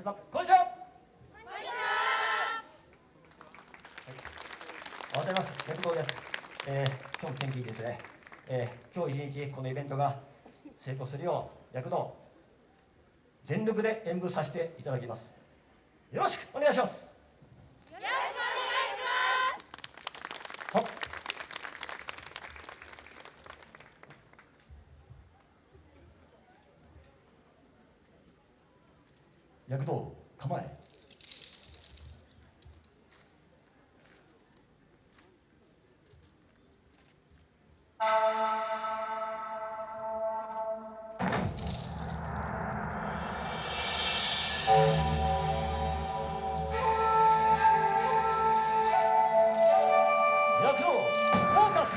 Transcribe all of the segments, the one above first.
皆さんこんにちは。おはようござい。ます躍動です、えー、今日も天気いいですね、えー、今日一日このイベントが成功するよう躍動全力で演舞させていただきます。よろしくお願いしますよろしくお願いしますはっ躍動構え。躍動フォーカス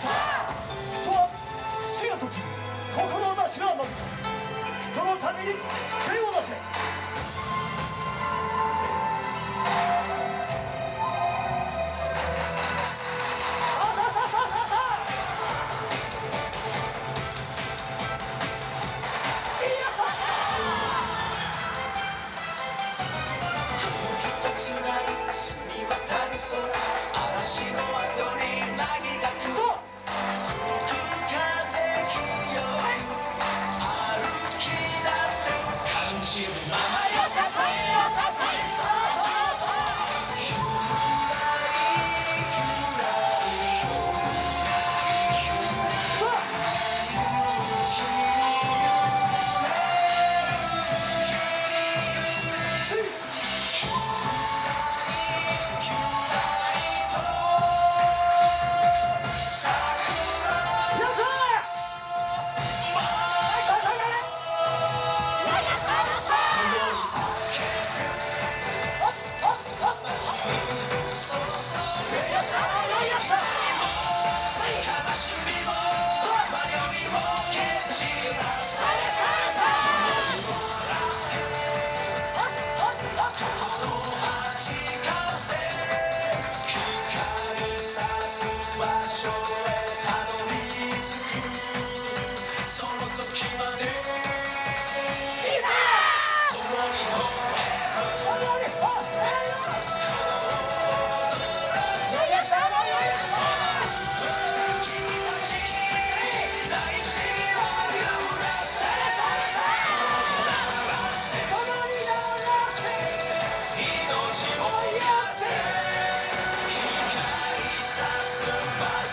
人は土が時志まぶち人のために杖を出せ。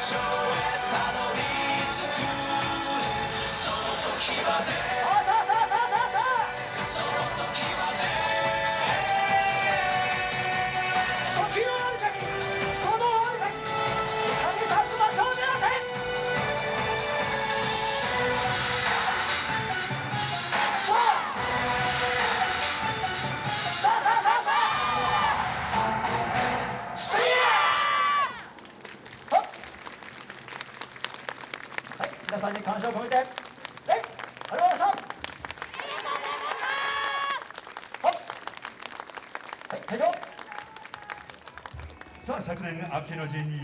show. をめて。さあ。昨年秋の陣に